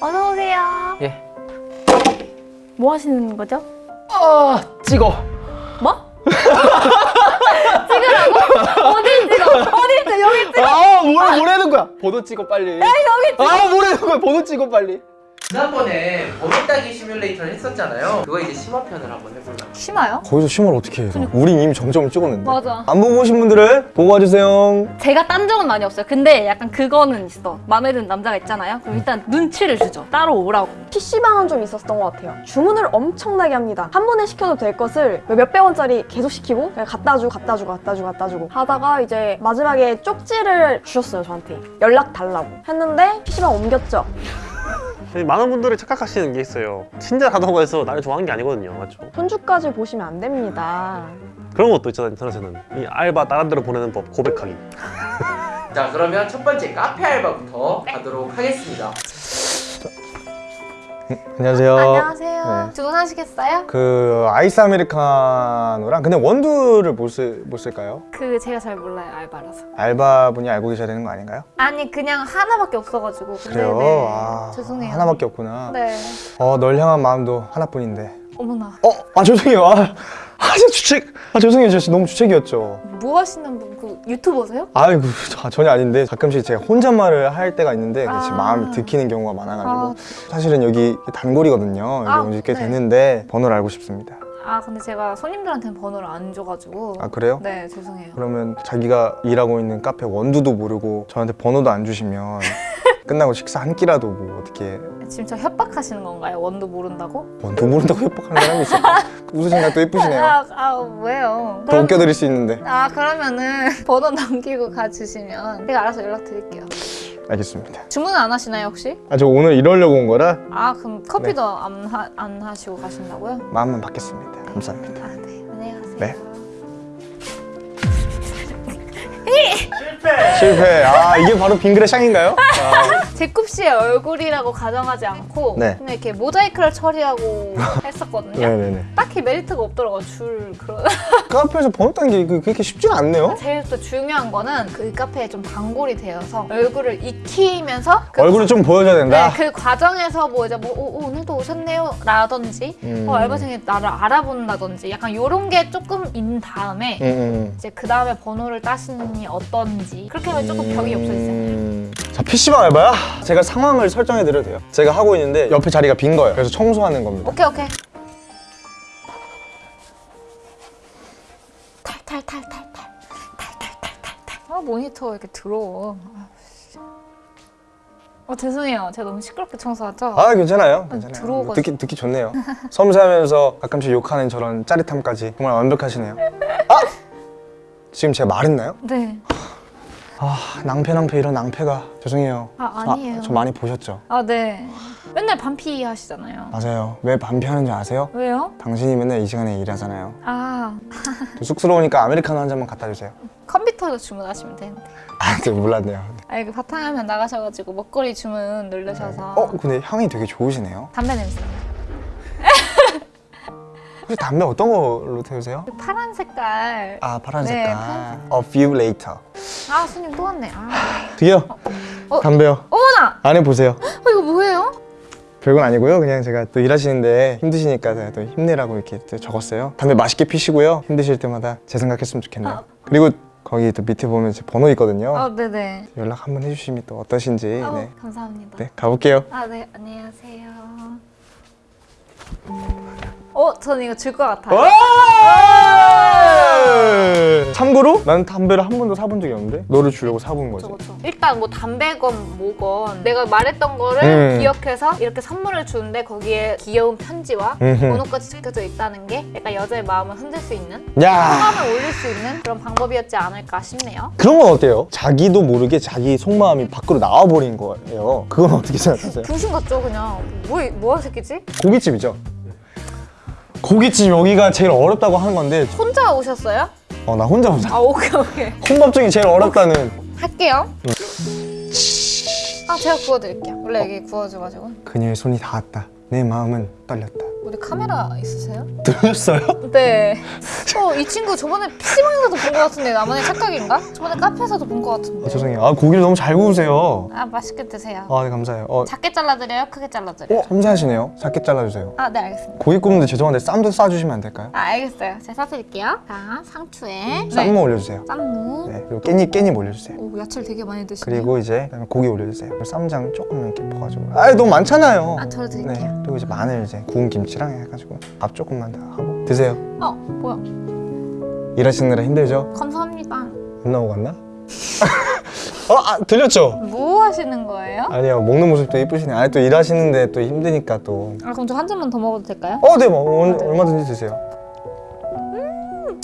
어서 오세요. 예. 뭐 하시는 거죠? 아 찍어. 뭐? 찍으라고? 어디 찍어? 어디 찍어? 여기 찍어. 아 뭐래 뭐라는 거야? 번호 찍어 빨리. 여기 찍어. 아 뭐라는 거야? 번호 찍어 빨리. 지난번에 번호 따기 시뮬레이터를 했었잖아요. 그거 이제 심화편을 한번 해볼라. 심해요? 거기서 심을 어떻게 해서? 우린 이미 정점을 찍었는데. 맞아. 안 보고 오신 분들은 보고 와주세요. 제가 딴 적은 많이 없어요. 근데 약간 그거는 있어. 마음에 드는 남자가 있잖아요. 그럼 일단 눈치를 주죠. 따로 오라고. PC방은 좀 있었던 것 같아요. 주문을 엄청나게 합니다. 한 번에 시켜도 될 것을 몇백 원짜리 계속 시키고 그냥 갖다 주고 갖다 주고 갖다 주고 갖다 주고 하다가 이제 마지막에 쪽지를 주셨어요 저한테 연락 달라고 했는데 PC방 옮겼죠. 많은 분들이 착각하시는 게 있어요 친절 하다고 해서 나를 좋아하는 게 아니거든요 맞죠? 손주까지 보시면 안 됩니다. 그런 것도 있잖아요 인터넷에는 이 알바 다른 데로 보내는 법 고백하기 자 그러면 첫 번째 카페 알바부터 가도록 하겠습니다. 안녕하세요. 안녕하세요. 네. 주문하시겠어요? 그 아이스 아메리카노랑 근데 원두를 못, 쓸, 못 쓸까요? 그 제가 잘 몰라요 알바라서. 알바분이 알고 계셔야 되는 거 아닌가요? 아니 그냥 하나밖에 없어가지고. 그래요? 네. 아, 죄송해요. 하나밖에 없구나. 네. 어, 널 향한 마음도 하나뿐인데. 어머나. 어, 아 죄송해요. 아, 아 진짜 주책. 아 죄송해요. 저 너무 주책이었죠. 뭐 하시는 분? 그 유튜버세요? 아이고 저- 전혀 아닌데 가끔씩 제가 혼잣말을 할 때가 있는데 그 아. 마음이 들키는 경우가 많아가지고 아. 사실은 여기 단골이거든요. 여기 아, 온지꽤 네. 됐는데 번호를 알고 싶습니다. 아 근데 제가 손님들한테는 번호를 안 줘가지고. 아 그래요? 네 죄송해요. 그러면 자기가 일하고 있는 카페 원두도 모르고 저한테 번호도 안 주시면 끝나고 식사 한 끼라도 뭐 어떻게 지금 저 협박하시는 건가요? 원도 모른다고? 원두 모른다고 협박하는 사람이 있어? 웃으시니까 또 예쁘시네요. 아, 아 왜요? 더 웃겨드릴 수 있는데 아 그러면은 번호 남기고 가주시면 제가 알아서 연락드릴게요. 알겠습니다. 주문은 안 하시나요 혹시? 아 저 오늘 이러려고 온 거라 아 그럼 커피도 안, 하, 안 하시고 가신다고요? 마음만 받겠습니다. 감사합니다. 아 네. 안녕히 가세요. 네. 실패. 아 이게 바로 빙그레 샹인가요? 아, 제쿱 씨의 얼굴이라고 가정하지 않고 네. 그냥 이렇게 모자이크를 처리하고 했었거든요. 네네네. 딱히 메리트가 없더라고요. 줄 그런. 카페에서 번호 따는 게 그- 그렇게 쉽지가 않네요. 제일 또 중요한 거는 그 카페에 좀 단골이 되어서 얼굴을 익히면서 그 얼굴을 좀 보여줘야 된다. 네, 그 과정에서 뭐 이제 뭐 오, 오늘도 오셨네요 라든지 음. 어, 알바생이 나를 알아본다든지 약간 요런 게 조금 있는 다음에 음, 음. 이제 그 다음에 번호를 따시니 어떤지 그렇게 하면 조금 벽이 없어지잖아요 음. 자 PC방 알바야? 제가 상황을 설정해 드려도 돼요? 제가 하고 있는데 옆에 자리가 빈 거예요. 그래서 청소하는 겁니다. 오케이 오케이. 모니터 이렇게 들어워 아, 어 죄송해요. 제가 너무 시끄럽게 청소하죠? 아 괜찮아요. 아, 괜찮아요. 들어오고 듣기, 듣기 좋네요. 섬세하면서 가끔씩 욕하는 저런 짜릿함까지 정말 완벽하시네요. 아! 지금 제가 말했나요? 네. 아 낭패 낭패 이런 낭패가 죄송해요. 아 저, 아니에요 저 많이 보셨죠? 아 네. 맨날 반피 하시잖아요 맞아요. 왜 반피 하는지 아세요? 왜요? 당신이 맨날 이 시간에 일하잖아요. 아 좀 쑥스러우니까 아메리카노 한 잔만 갖다 주세요. 컴퓨터로 주문하시면 되는데 아, 저 몰랐네요. 아 이거 바탕화면 나가셔가지고 먹거리 주문 누르셔서 어, 근데 향이 되게 좋으시네요. 담배 냄새 혹시 담배 어떤 걸로 태우세요? 그 파란 색깔 아, 파란 네, 색깔. 파란 A few later. 아 손님 또 왔네 아 드디어 어? 담배요. 어머나 안에 보세요. 어 이거 뭐예요? 별건 아니고요. 그냥 제가 또 일하시는데 힘드시니까 제가 또 힘내라고 이렇게 또 적었어요. 담배 맛있게 피시고요. 힘드실 때마다 제 생각했으면 좋겠네요. 아. 그리고 거기 또 밑에 보면 제 번호 있거든요. 아 네네 연락 한번 해주시면 또 어떠신지. 어, 네. 감사합니다 네, 가볼게요. 아네 안녕하세요 어 저는 이거 줄 것 같아요 와! 참고로 나는 담배를 한 번도 사본 적이 없는데 너를 주려고 사본 거지. 그쵸, 그쵸. 일단 뭐 담배건 뭐건 내가 말했던 거를 음. 기억해서 이렇게 선물을 주는데 거기에 귀여운 편지와 음흠. 번호까지 적혀져 있다는 게 약간 여자의 마음을 흔들 수 있는 야 성함을 올릴 수 있는 그런 방법이었지 않을까 싶네요 그런 건 어때요? 자기도 모르게 자기 속마음이 밖으로 나와버린 거예요. 그건 어떻게 생각하세요? 중심 같죠 그냥 뭐, 뭐 하는 새끼지? 고깃집이죠. 고깃집 여기가 제일 어렵다고 하는 건데. 혼자 오셨어요? 어 나 혼자 혼자. 아 오케이 오케이. 혼밥 중에 제일 어렵다는. 할게요. 아 제가 구워드릴게요. 원래 여기 구워줘가지고. 그녀의 손이 닿았다. 내 마음은 떨렸다 우리 카메라 있으세요? 들으셨어요? 네. 어, 이 친구 저번에 PC방에서도 본 것 같은데 나만의 착각인가? 저번에 카페에서도 본 것 같은데. 아, 죄송해요. 아 고기를 너무 잘 구우세요. 아, 맛있게 드세요. 아 네, 감사해요. 어, 작게 잘라드려요? 크게 잘라드려요? 어 섬세하시네요. 작게 잘라주세요. 아, 네, 알겠습니다. 고기 굽는데 죄송한데 쌈도 싸주시면 안 될까요? 아, 알겠어요. 제가 싸드릴게요. 자, 상추에 쌈무 올려주세요. 쌈무. 네 그리고 깻잎 깻잎 올려주세요. 오, 야채를 되게 많이 드시네요. 그리고 이제 고기 올려주세요. 쌈장 조금 이렇게 퍼가지고. 아 너무 많잖아요. 아, 저도 드릴게요. 네. 그리고 이제 마늘 이제 구운 김치랑 해가지고 밥 조금만 더 하고 드세요. 어, 뭐야? 일하시느라 힘들죠? 감사합니다. 안 나오고 갔나? 어, 아, 들렸죠? 뭐 하시는 거예요? 아니요, 먹는 모습도 이쁘시네. 아, 또 일하시는데 또 힘드니까 또. 아, 그럼 저 한 잔만 더 먹어도 될까요? 어, 네, 뭐, 얼- 얼마든지 드세요.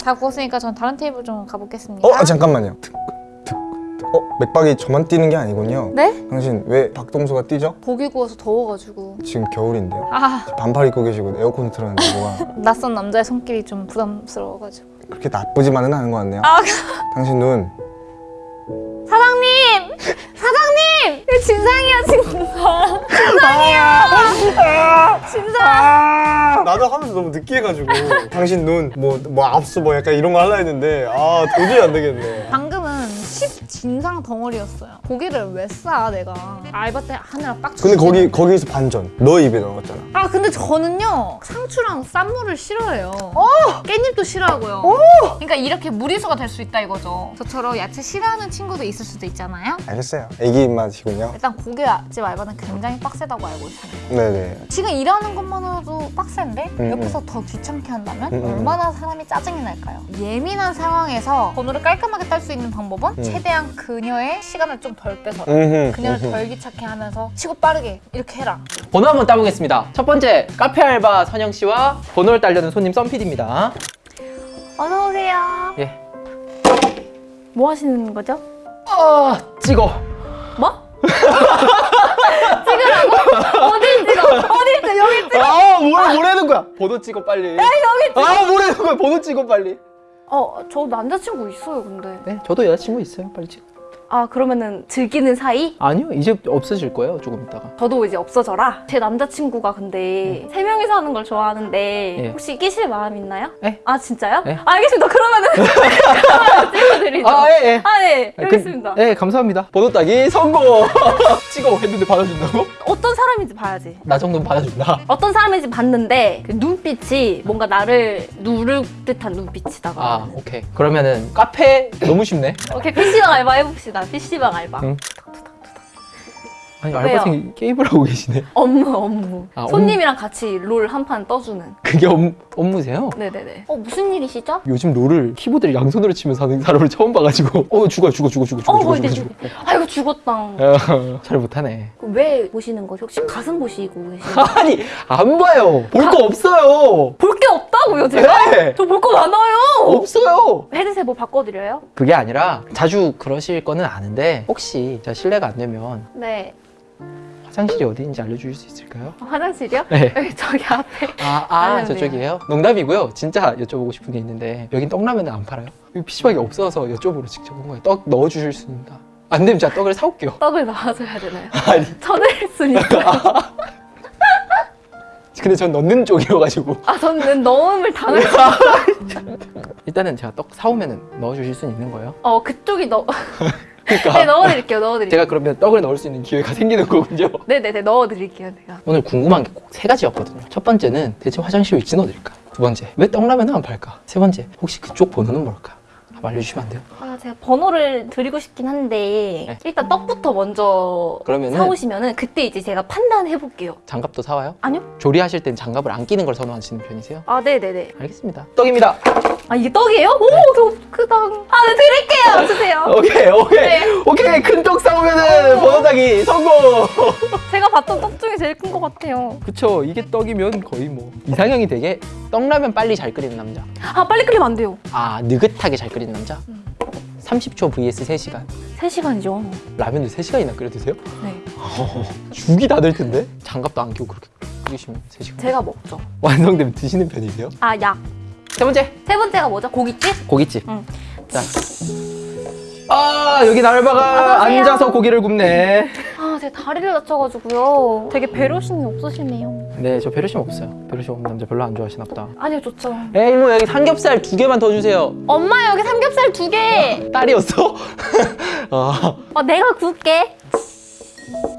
다 구웠으니까 전 다른 테이블 좀 가보겠습니다. 어, 아, 잠깐만요. 어, 맥박이 저만 뛰는 게 아니군요. 네? 당신 왜 박동수가 뛰죠? 고기 구워서 더워가지고. 지금 겨울인데요. 아, 반팔 입고 계시고 에어컨 틀었는데 뭐가 낯선 남자의 손길이 좀 부담스러워가지고. 그렇게 나쁘지만은 않은 것 같네요. 아, 당신 눈. 사장님! 사장님! 이거 진상이야, 진상. 진상. 나도 하면서 너무 느끼해가지고 당신 눈, 뭐, 뭐 압수 뭐 약간 이런 거 하려 했는데 아 도저히 안 되겠네. 방금은 10 진상 덩어리였어요. 고기를 왜 싸, 내가. 알바 때 하느라 빡 근데 거기 거기서 반전. 너 입에 넣었잖아. 아 근데 저는요 상추랑 쌈무를 싫어해요 깻잎도 싫어하고요 그러니까 이렇게 무리수가 될 수 있다 이거죠 저처럼 야채 싫어하는 친구도 있을 수도 있잖아요 알겠어요. 애기 입맛이군요. 일단 고깃집 알바는 굉장히 빡세다고 알고 있습니다 네네. 지금 일하는 것만으로도 빡센데 음, 옆에서 더 귀찮게 한다면 음, 음. 얼마나 사람이 짜증이 날까요? 예민한 상황에서 번호를 깔끔하게 딸 수 있는 방법은 음. 최대한 그녀의 시간을 좀 덜 빼서 음흠, 그녀를 음흠. 덜 귀찮게 하면서 치고 빠르게 이렇게 해라 번호 한번 따보겠습니다. 첫 번째 카페 알바 선영 씨와 번호를 따려는 손님 썸PD입니다. 어서 오세요 예. 뭐 하시는 거죠? 아 찍어. 뭐? 어디 찍어? 어디 찍어? 여기 찍어? 아 뭐래 뭐라는 거야? 번호 찍어 빨리. 여기 찍어. 아 뭐라는 거야? 번호 찍어 빨리. 어, 저 남자친구 있어요, 근데. 네, 저도 여자친구 있어요. 빨리 찍어. 아, 그러면은 즐기는 사이? 아니요, 이제 없어질 거예요. 조금 있다가. 저도 이제 없어져라. 제 남자친구가 근데 세 명이서 하는 걸 좋아하는데 예. 혹시 끼실 마음 있나요? 예. 아 진짜요? 예. 아, 알겠습니다. 그러면은 그러면 찍어드리죠. 아 예. 예. 아, 네. 아, 그- 있습니다. 네, 감사합니다. 번호 따기 성공. 찍어 했는데 받아준다고? 어떤 사람인지 봐야지. 나 정도는 받아준다. 어떤 사람인지 봤는데 그 눈빛이 뭔가 나를 누를 듯한 눈빛이다가. 아, 오케이. 그러면은 카페 너무 쉽네. 오케이 PC방 알바 해봅시다. PC방 알바. 응. 아니 왜요? 알바생이 게임을 하고 계시네. 업무 업무. 아, 업무. 손님이랑 같이 롤 한 판 떠주는. 그게 업, 업무세요? 네네네. 어 무슨 일이시죠? 요즘 롤을 키보드를 양손으로 치면서 하는 사람을 처음 봐가지고 어 죽어 죽어 죽어 죽어 죽어 어, 죽어 뭐 죽어 죽어 아이고 죽었다. 어, 잘 못하네 왜 보시는 거죠? 혹시 가슴 보시고 계시나요? 아니 안 봐요 볼 거 없어요 볼 게 없다고요 제가? 네 저 볼 거 많아요. 없어요 헤드셋 뭐 바꿔드려요? 그게 아니라 자주 그러실 거는 아는데 혹시 제가 실례가 안 되면 네. 화장실이 어디인지 알려주실 수 있을까요? 어, 화장실이요? 네. 여기 저기 앞에. 아, 아 아니요, 저쪽이에요? 농담이고요 진짜 여쭤보고 싶은 게 있는데 여긴 떡라면은 안 팔아요? 여기 PC방이 없어서 여쭤보러 직접 온 거예요 떡 넣어주실 수 있나? 안 되면 제가 떡을 사올게요 떡을 넣어줘야 되나요? 아니 쳐낼 수니까. 근데 전 넣는 쪽이어가지고 아 저는 넣음을 당할 수. 일단은 제가 떡 사오면은 넣어주실 수 있는 거예요? 어 그쪽이 넣. 그러니까 네 넣어드릴게요. 넣어드릴게요. 제가 그러면 떡을 넣을 수 있는 기회가 생기는 거군요. 네네네 넣어드릴게요. 제가. 오늘 궁금한 게 꼭 세 가지였거든요. 첫 번째는 대체 화장실 위치는 어딜까? 두 번째, 왜 떡라면은 안 팔까? 세 번째, 혹시 그쪽 번호는 뭘까? 한번 알려주시면 안 돼요? 아 제가 번호를 드리고 싶긴 한데 네. 일단 떡부터 먼저 그러면은 사오시면은 그때 이제 제가 판단해 볼게요. 장갑도 사와요? 아니요? 조리하실 땐 장갑을 안 끼는 걸 선호하시는 편이세요? 아 네네네. 알겠습니다. 떡입니다. 아 이게 떡이에요? 오, 저 크다. 아, 네 드릴게요. 주세요. 오케이, 오케이, 네. 오케이. 큰떡 사오면은 번호 따기 성공. 제가 봤던 떡 중에 제일 큰 것 같아요. 그쵸? 이게 떡이면 거의 뭐 이상형이 되게 떡라면 빨리 잘 끓이는 남자. 아 빨리 끓이면 안 돼요. 아 느긋하게 잘 끓이는 남자. 음. 30초 vs 3시간. 3시간이죠. 라면도 3시간이나 끓여 드세요? 네. 죽이 다 될 텐데? 장갑도 안 끼고 그렇게 끓이시면 3시간. 제가 먹죠. 완성되면 드시는 편이세요? 아 약. 세 번째, 세 번째가 뭐죠? 고깃집? 고깃집. 응. 자. 아, 여기 날바가 어서 오세요. 앉아서 고기를 굽네. 아 제 다리를 다쳐가지고요. 되게 배려심이 없으시네요. 네, 저 배려심 없어요. 배려심 없는 남자 별로 안 좋아하시나 보다. 아니요, 좋죠. 에이, 뭐 여기 삼겹살 두 개만 더 주세요. 엄마 여기 삼겹살 두 개. 딸이었어? 아, 어, 내가 구울게.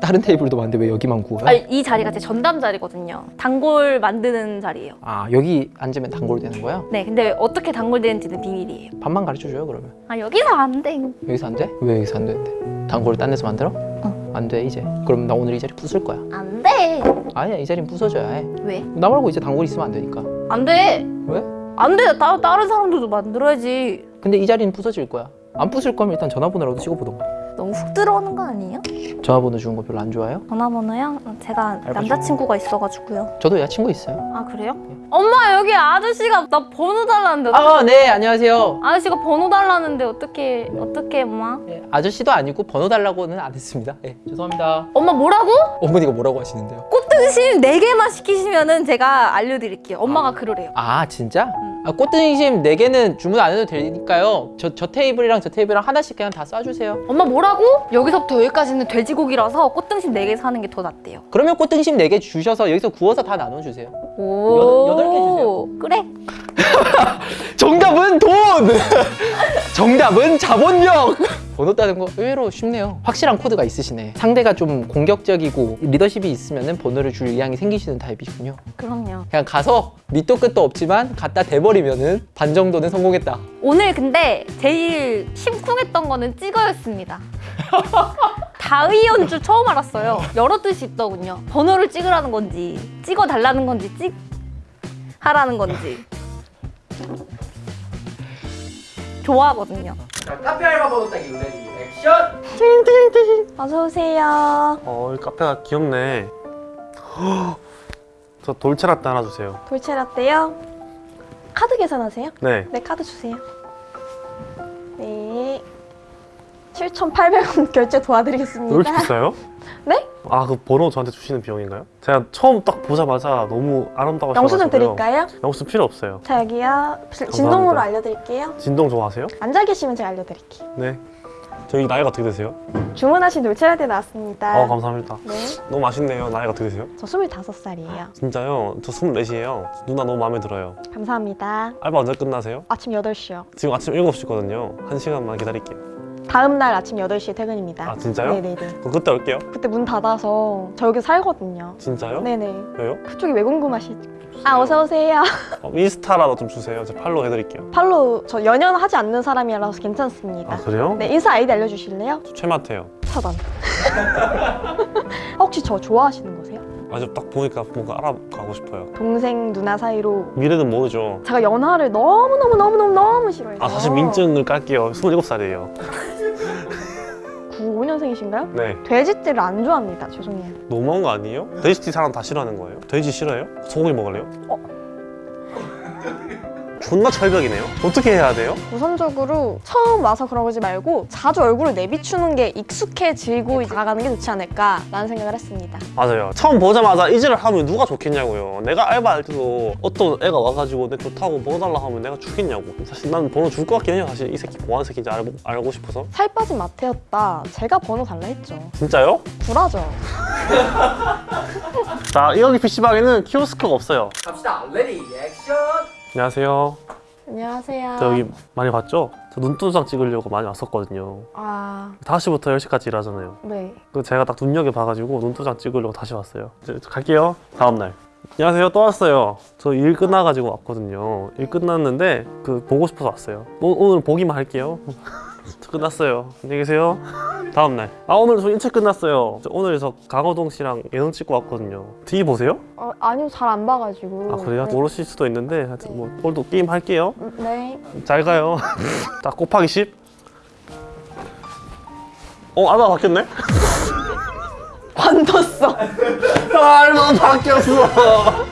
다른 테이블도 많은데 왜 여기만 구워요? 아, 이 자리가 제 전담 자리거든요. 단골 만드는 자리예요. 아, 여기 앉으면 단골 되는 거야? 네, 근데 어떻게 단골 되는지는 비밀이에요. 밥만 가르쳐 줘요, 그러면. 아 여기서 안 돼. 여기서 안 돼? 왜 여기서 안 되는데? 단골을 딴 데서 만들어? 어. 안 돼, 이제. 그럼 나 오늘 이 자리 부술 거야. 안 돼. 아니야, 이 자리는 부숴줘야 해. 왜? 나 말고 이제 단골 있으면 안 되니까. 안 돼. 왜? 안 돼. 따, 다른 사람들도 만들어야지. 근데 이 자리는 부서질 거야. 안 부술 거면 일단 전화번호라도 찍어보던가. 너무 훅 들어오는 거 아니에요? 전화번호 주는 거 별로 안 좋아해요? 전화번호요? 제가 남자친구가 있어가지고요. 저도 여자친구 있어요. 아 그래요? 엄마 여기 아저씨가 나 번호 달라는데 아, 네, 안녕하세요. 아저씨가 번호 달라는데 어떻게 어떻게 엄마? 예, 아저씨도 아니고 번호 달라고는 안 했습니다. 예, 죄송합니다. 엄마 뭐라고? 어머니가 뭐라고 하시는데요? 꽃등심 4개만 시키시면 은 제가 알려드릴게요. 엄마가 그러래요. 아, 진짜? 응. 아, 꽃등심 4개는 주문 안 해도 되니까요. 저, 저 테이블이랑 저 테이블이랑 하나씩 그냥 다 쏴주세요. 엄마 뭐라 고? 여기서부터 여기까지는 돼지고기라서 꽃등심 4개 사는 게 더 낫대요. 그러면 꽃등심 4개 주셔서 여기서 구워서 다 나눠주세요. 오. 여덟- 여덟 개 주세요. 그래. 정답은 돈! 정답은 자본력! 번호 따는 거 의외로 쉽네요. 확실한 코드가 있으시네. 상대가 좀 공격적이고 리더십이 있으면 번호를 줄 의향이 생기시는 타입이군요. 그럼요. 그냥 가서 밑도 끝도 없지만 갖다 대버리면은 반 정도는 성공했다. 오늘 근데 제일 심쿵했던 거는 찍어였습니다. 다의연 줄 처음 알았어요. 여러 뜻이 있더군요. 번호를 찍으라는 건지, 찍어 달라는 건지, 찍 하라는 건지. 좋아하거든요. 카페 알바 번호 따기 ready action! 어서 오세요. 어, 이 카페가 귀엽네. 저 돌체라떼 하나 주세요. 돌체라떼요. 카드 계산하세요? 네. 네, 카드 주세요. 네. 7,800원 결제 왜 도와드리겠습니다. 이렇게 비싸요? 네? 아, 그 번호 저한테 주시는 비용인가요? 제가 처음 딱 보자마자 너무 아름다워 영수증 드릴까요? 영수 필요 없어요. 자, 여기요. 진동으로. 알려드릴게요. 진동 좋아하세요? 앉아 계시면 제가 알려드릴게요. 네. 저희 나이가 어떻게 되세요? 주문하신 돌체라떼 나왔습니다. 어, 감사합니다. 네. 너무 맛있네요. 나이가 어떻게 되세요? 저 25살이에요. 진짜요? 저 24시에요. 누나 너무 마음에 들어요. 감사합니다. 알바 언제 끝나세요? 아침 8시요. 지금 아침 7시거든요. 한 시간만 기다릴게요. 다음 날 아침 8시에 퇴근입니다. 아, 진짜요? 네네네. 그럼 그때 올게요. 그때 문 닫아서 저 여기 살거든요. 진짜요? 네네. 왜요? 그쪽이 왜 궁금하시죠? 아, 어서 오세요. 어, 인스타라도 좀 주세요. 제가 팔로우 해드릴게요. 팔로 저 연연 하지 않는 사람이라서 괜찮습니다. 아, 그래요? 네, 인스타 아이디 알려주실래요? 저 최마태요. 차단. 혹시 저 좋아하시는? 아주 딱 보니까 뭔가 알아가고 싶어요. 동생 누나 사이로 미래는 모르죠. 제가 연하를 너무너무너무너무 싫어해서 아 사실 민증을 깔게요. 27살이에요. 95년생이신가요? 네. 돼지띠를 안 좋아합니다. 죄송해요. 너무한 거 아니에요? 돼지띠 사람 다 싫어하는 거예요? 돼지 싫어요? 소고기 먹을래요? 어? 존나 철벽이네요. 어떻게 해야 돼요? 우선적으로 처음 와서 그런 거지 말고 자주 얼굴을 내비추는 게 익숙해지고 나가는 게 좋지 않을까 라는 생각을 했습니다. 맞아요. 처음 보자마자 이질을 하면 누가 좋겠냐고요. 내가 알바할 때도 어떤 애가 와가지고 내 좋다고 번호 달라 하면 내가 주겠냐고. 사실 난 번호 줄 것 같긴 해요. 사실 이 새끼 뭐하는 새끼인지 알고, 알고 싶어서. 살 빠진 마태였다. 제가 번호 달라 했죠. 진짜요? 불하죠. 자, 여기 PC방에는 키오스크가 없어요. 갑시다 ready action! 안녕하세요. 안녕하세요. 저 여기 많이 봤죠? 저 눈도장 찍으려고 많이 왔었거든요. 아, 5시부터 10시까지 일하잖아요. 네. 그 제가 딱 눈여겨 봐가지고 눈도장 찍으려고 다시 왔어요. 이제 갈게요. 다음 날. 안녕하세요. 또 왔어요. 저 일 끝나가지고 왔거든요. 일 끝났는데 그 보고 싶어서 왔어요. 오, 오늘 보기만 할게요. 저 끝났어요. 안녕히 계세요. 다음 날. 아 오늘 저 일찍 끝났어요. 저 오늘 저 강호동 씨랑 예능 찍고 왔거든요. 뒤 보세요? 어, 아니요, 잘 안 봐가지고. 아 그래요? 네. 모르실 수도 있는데 하여튼 뭐 오늘도 게임 할게요. 음, 네. 잘 가요. 자 곱하기 10. 어 알바 바뀌었네? 관뒀어. 알바 바뀌었어.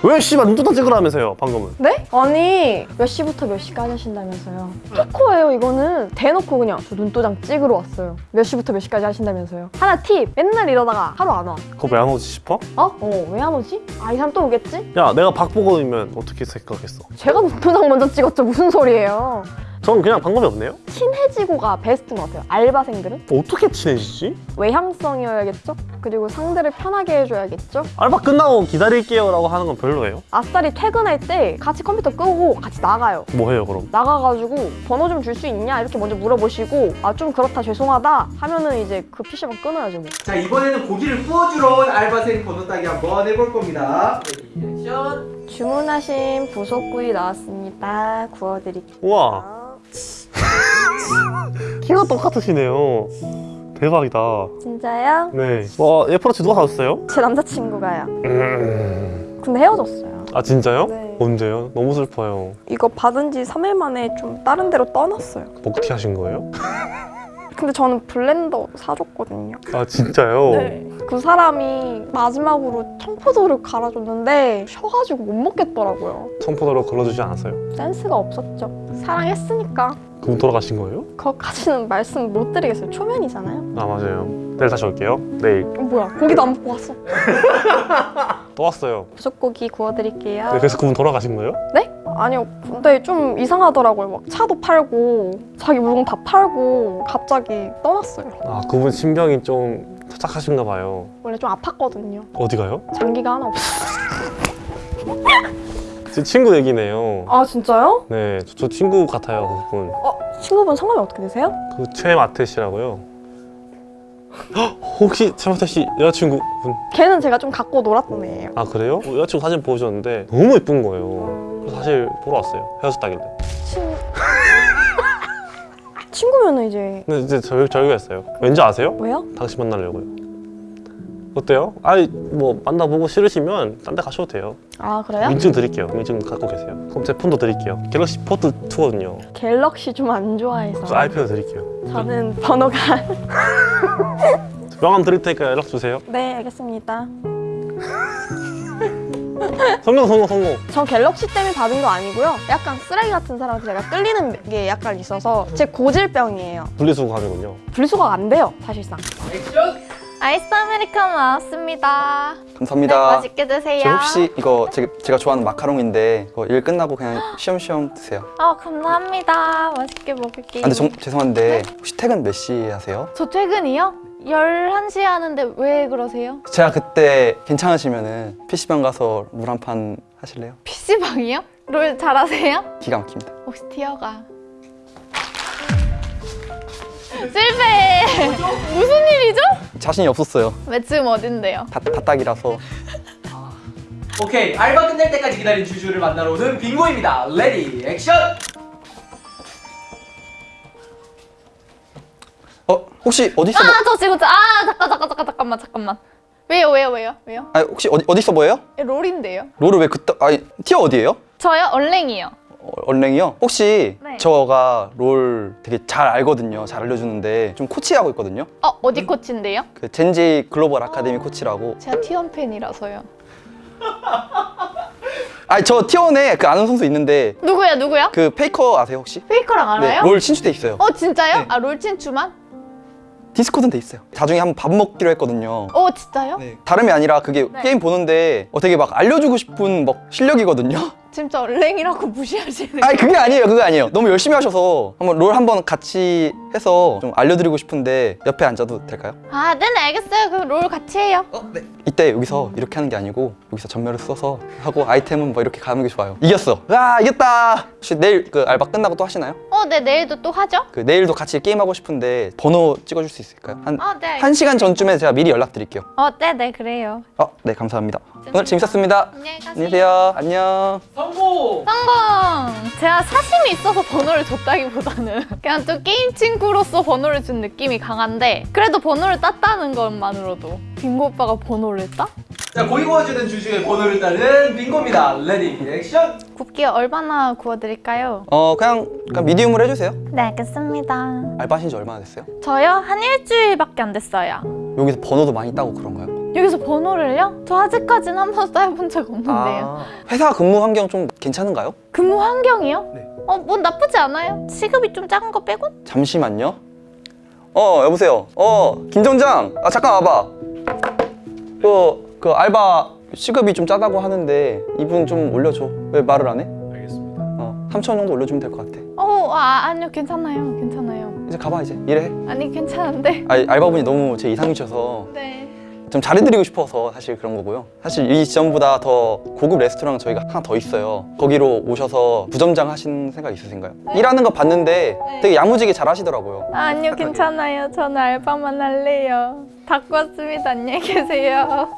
왜 씨발 눈두다 찍으라면서요 방금은? 네? 아니, 몇 시부터 몇 시까지 하신다면서요. 토코예요, 이거는. 대놓고 그냥 저 눈도장 찍으러 왔어요. 몇 시부터 몇 시까지 하신다면서요. 하나 팁! 맨날 이러다가 하루 안 와. 그거 왜 안 오지 싶어? 어? 어, 왜 안 오지? 아, 이 사람 또 오겠지? 야 내가 박보검이면 어떻게 생각했어? 제가 눈도장 먼저 찍었죠. 무슨 소리예요. 전 그냥 방법이 없네요. 친해지고가 베스트인 것 같아요. 알바생들은 어떻게 친해지지? 외향성이어야겠죠. 그리고 상대를 편하게 해줘야겠죠. 알바 끝나고 기다릴게요 라고 하는 건 별로예요. 아싸리 퇴근할 때 같이 컴퓨터 끄고 같이 나가요. 뭐 해요 그럼? 나가가지고 번호 좀 줄 수 있냐 이렇게 먼저 물어보시고 아 좀 그렇다 죄송하다 하면은 이제 그 PC방 끊어야죠 뭐. 자 이번에는 고기를 구워주러 온 알바생 번호 따기 한번 해볼 겁니다. 액션. 주문하신 부속구이 나왔습니다. 구워드릴게요. 우와. 키가 똑같으시네요. 대박이다. 진짜요? 네. 와 애플워치 누가 사줬어요? 제 남자친구가요. 음. 근데 헤어졌어요. 아 진짜요? 네. 언제요? 너무 슬퍼요. 이거 받은 지 3일 만에 좀 다른 데로 떠났어요. 복티 하신 거예요? 근데 저는 블렌더 사줬거든요. 아 진짜요? 네. 그 사람이 마지막으로 청포도를 갈아줬는데 쉬어가지고 못 먹겠더라고요. 청포도로 걸러주지 않았어요? 센스가 없었죠. 사랑했으니까 그럼 돌아가신 거예요? 그것까지는 말씀 못 드리겠어요. 초면이잖아요. 아 맞아요. 내일 다시 올게요. 내일 어, 뭐야 고기도 안 먹고 왔어. 또 왔어요. 부속고기 구워드릴게요. 네, 그래서 그분 돌아가신 거예요? 네? 아니요. 근데 좀 이상하더라고요. 막 차도 팔고 자기 물건 다 팔고 갑자기 떠났어요. 아 그분 신병이 좀 착하신가 봐요. 원래 좀 아팠거든요. 어디 가요? 장기가 하나 없어. 제 친구 얘기네요. 아 진짜요? 네, 저, 저 친구 같아요 그분. 어 친구분 성함이 어떻게 되세요? 그 최마태 씨라고요. 헉, 혹시 최마태 씨 여자친구 분? 걔는 제가 좀 갖고 놀았던 애예요. 아 그래요? 어, 여자친구 사진 보여줬는데 너무 예쁜 거예요. 사실 보러 왔어요. 헤어졌다길래. 친 친구면은 이제 근데 이제 저, 저희가 했어요. 왠지 아세요? 왜요? 당신 만나려고요. 어때요? 아니 뭐 만나보고 싫으시면 딴 데 가셔도 돼요. 아 그래요? 민증 드릴게요. 민증 갖고 계세요. 그럼 제 폰도 드릴게요. 갤럭시 폴드 2거든요. 갤럭시 좀 안 좋아해서 저 아이패드 드릴게요. 저는 번호가 명함 드릴 테니까 연락 주세요. 네 알겠습니다. 성공 성공 성공. 전 갤럭시 때문에 받은 거 아니고요. 약간 쓰레기 같은 사람한테 제가 끌리는 게 약간 있어서 제 고질병이에요. 분리수거함이군요. 분리수거가 안 돼요 사실상. 액션. 아이스 아메리카노 나왔습니다. 감사합니다. 네, 맛있게 드세요. 저 혹시 이거 제, 제가 좋아하는 마카롱인데 이거 일 끝나고 그냥 쉬엄쉬엄 드세요. 아 감사합니다. 맛있게 먹을게요. 아, 근데 정, 죄송한데 혹시 퇴근 몇 시에 하세요? 저 퇴근이요? 11시에 하는데 왜 그러세요? 제가 그때 괜찮으시면은 PC방 가서 물 한 판 하실래요? PC방이요? 롤 잘하세요? 기가 막힙니다. 혹시 티어가 실패! 무슨 일이죠? 자신이 없었어요. 왜 지금 어딘데요? 다, 다딱이라서. 오케이 알바 끝날 때까지 기다린 주주를 만나러 오는 빙고입니다. ready action. 혹시 어디서 뭐, 아저 지금 저- 아 잠깐 잠깐 잠깐 잠깐만 잠깐만 왜요 왜요 왜요 왜요? 아 혹시 어디 어디서 뭐예요? 롤인데요? 롤을 왜 그따 아니 tier 어디예요? 저요 언랭이요 어, 언랭이요? 혹시 네. 저가 롤 되게 잘 알거든요. 잘 알려주는데 좀 코치하고 있거든요. 어 어디 코치인데요? 그 젠지 글로벌 아카데미 코치라고. 제가 T1 팬이라서요 아니 저 T1에 그 아는 선수 있는데 누구야 누구야? 그 페이커 아세요 혹시? 페이커랑 알아요? 네, 롤 친추돼 있어요. 어 진짜요? 네. 아롤 친추만? Discord는 돼 있어요. 나중에 한번 밥 먹기로 했거든요. 어 진짜요? 네. 다름이 아니라 그게 네. 게임 보는데 어, 되게 막 알려주고 싶은 막 실력이거든요. 진짜 얼랭이라고 무시하시는 아니 그게 아니에요, 그게 아니에요. 너무 열심히 하셔서 한번 롤 한번 같이 해서 좀 알려드리고 싶은데 옆에 앉아도 될까요? 아 네네 알겠어요 그럼 롤 같이 해요 이때 여기서 이렇게 하는 게 아니고 여기서 전멸을 써서 하고 아이템은 뭐 이렇게 가는 게 좋아요. 이겼어. 와 이겼다. 혹시 내일 그 알바 끝나고 또 하시나요? 어네 내일도 또 하죠? 그 내일도 같이 게임 하고 싶은데 번호 찍어줄 수 있을까요? 한 어 네 한 시간 전쯤에 제가 미리 연락드릴게요. 어 네네 그래요 어, 네 감사합니다. 오늘 재밌었습니다. 안녕히 가세요 안녕히 계세요. 안녕. 성공. 성공! 제가 사심이 있어서 번호를 줬다기보다는 그냥 좀 게임 친구로서 번호를 준 느낌이 강한데 그래도 번호를 땄다는 것만으로도 빙고 오빠가 번호를 따? 자 고기 구워주는 주주의 번호를 따는 빙고입니다. ready 액션. 굽기 얼마나 구워드릴까요? 어 그냥, 그냥 미디움으로 해주세요. 네 알겠습니다 알바하신 지 얼마나 됐어요? 저요? 한 일주일밖에 안 됐어요 여기서 번호도 많이 따고 그런가요? 여기서 번호를요? 저 아직까지는 한 번도 따본 적 없는데요 아, 회사 근무 환경 좀 괜찮은가요? 근무 환경이요? 네. 어, 뭐 나쁘지 않아요 시급이 좀 작은 거 빼고? 잠시만요. 어 여보세요. 어 김정장. 아 잠깐 와봐. 그, 그 알바 시급이 좀 짜다고 하는데 이분 좀 올려줘. 왜 말을 안 해? 알겠습니다. 어 3천 원 정도 올려주면 될 것 같아. 어와 아니요 괜찮아요 괜찮아요 이제 가봐 이제 일해. 아니 괜찮은데 아 알바분이 너무 제 이상이셔서 네 좀 잘해드리고 싶어서 사실 그런 거고요. 사실 이 지점보다 더 고급 레스토랑 저희가 하나 더 있어요. 거기로 오셔서 부점장 하신 생각 있으신가요? 일하는 거 봤는데 되게 야무지게 잘 하시더라고요. 아 니요 괜찮아요 저는 알바만 할래요 닫고 왔습니다 안녕히 계세요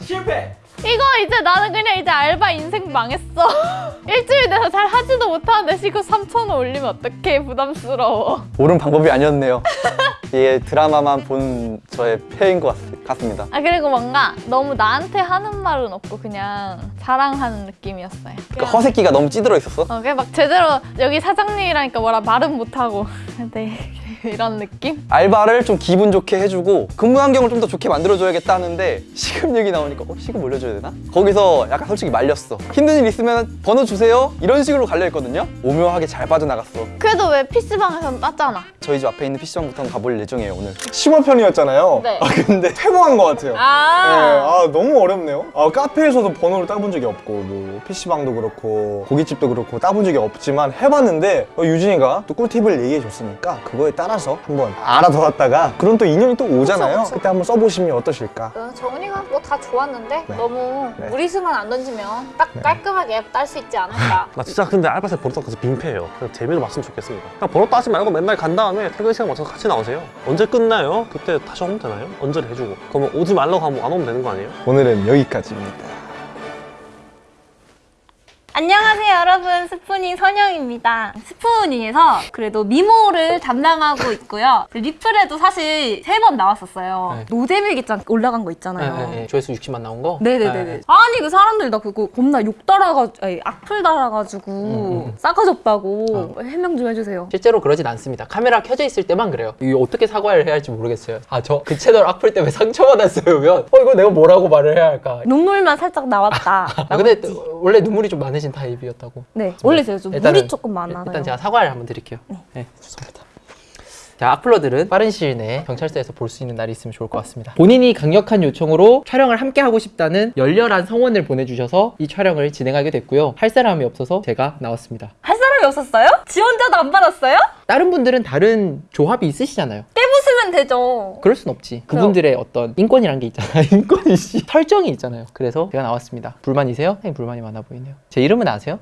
실패. 이거 이제 나는 그냥 이제 알바 인생 망했어 일주일 돼서 잘 하지도 못하는데 시급 3천 원 올리면 어떡해 부담스러워 옳은 방법이 아니었네요. 이게 드라마만 본 저의 폐인 것 같, 같습니다. 아 그리고 뭔가 너무 나한테 하는 말은 없고 그냥 자랑하는 느낌이었어요 그 허세끼가 너무 찌들어 있었어. 어, 그냥 막 제대로 여기 사장님이라니까 뭐라 말은 못하고 네 이런 느낌? 알바를 좀 기분 좋게 해주고 근무 환경을 좀 더 좋게 만들어줘야겠다 하는데 시급 얘기 나오니까 어 시급 올려줘야 되나? 거기서 약간 솔직히 말렸어 힘든 일 있으면 번호 주세요 이런 식으로 갈려있거든요 오묘하게 잘 빠져나갔어 그래도 왜 PC방에서는 땄잖아 저희 집 앞에 있는 PC방부터 가볼 예정이에요 오늘 10월 편이었잖아요. 네. 아 근데 퇴보한 것 같아요. 네, 아, 아 너무 어렵네요. 아 카페에서도 번호를 따본 적이 없고 뭐 PC방도 그렇고 고깃집도 그렇고 따본 적이 없지만 해봤는데 어, 유진이가 또 꿀팁을 얘기해 줬으니까 그거에 따라서 한번 알아둬왔다가 그런 또 인연이 또 오잖아요. 그쵸, 그쵸. 그때 한번 써보시면 어떠실까? 어, 정은이가 뭐 다 좋았는데 네. 너무 네. 무리수만 안 던지면 딱 깔끔하게 딸 수 있지 않을까. 나 진짜 근데 알바생 번호 따서 빈패예요. 그냥 재미로 봤으면 좋겠습니다. 그냥 번호 따지 말고 맨날 간 다음에 퇴근 시간 맞춰서 같이 나오세요. 언제 끝나요? 그때 다시 오면 되나요? 언제를 해주고. 그러면 오지 말라고 하면 안 오면 되는 거 아니에요? 오늘은 여기까지입니다. 안녕하세요 여러분 스푸닝 선영입니다 스푸닝에서 그래도 미모를 담당하고 있고요 리플에도 사실 세 번 나왔었어요 네. 노잼일기장 올라간 거 네, 있잖아요 네, 네. 조회수 60만 나온 거? 네네네네 네. 아니 그 사람들 나 그거 겁나 욕 달아가지고 아니, 악플 달아가지고 음, 음. 싸가졌다고 해명 좀 해주세요 실제로 그러진 않습니다. 카메라 켜져 있을 때만 그래요. 이거 어떻게 사과를 해야 할지 모르겠어요. 아, 저 그 채널 악플 때문에 상처받았어요. 면 어, 이거 내가 뭐라고 말을 해야 할까? 눈물만 살짝 나왔다 아, 근데 또 원래 눈물이 좀 많으 신 타입이었다고. 네 원래 제가 좀 일단은- 물이 조금 많아요 일단 제가 사과를 한번 드릴게요. 네, 죄송합니다. 자, 악플러들은 빠른 시일 내에 경찰서에서 볼 수 있는 날이 있으면 좋을 것 같습니다. 본인이 강력한 요청으로 촬영을 함께 하고 싶다는 열렬한 성원을 보내주셔서 이 촬영을 진행하게 됐고요. 할 사람이 없어서 제가 나왔습니다. 없었어요? 지원자도 안 받았어요? 다른 분들은 다른 조합이 있으시잖아요. 깨부수면 되죠 그럴 순 없지. 그분들의 어떤 인권이란 게 있잖아요. 인권이 씨. 설정이 있잖아요. 그래서 제가 나왔습니다. 불만이세요? 네, 불만이 많아 보이네요. 제 이름은 아세요?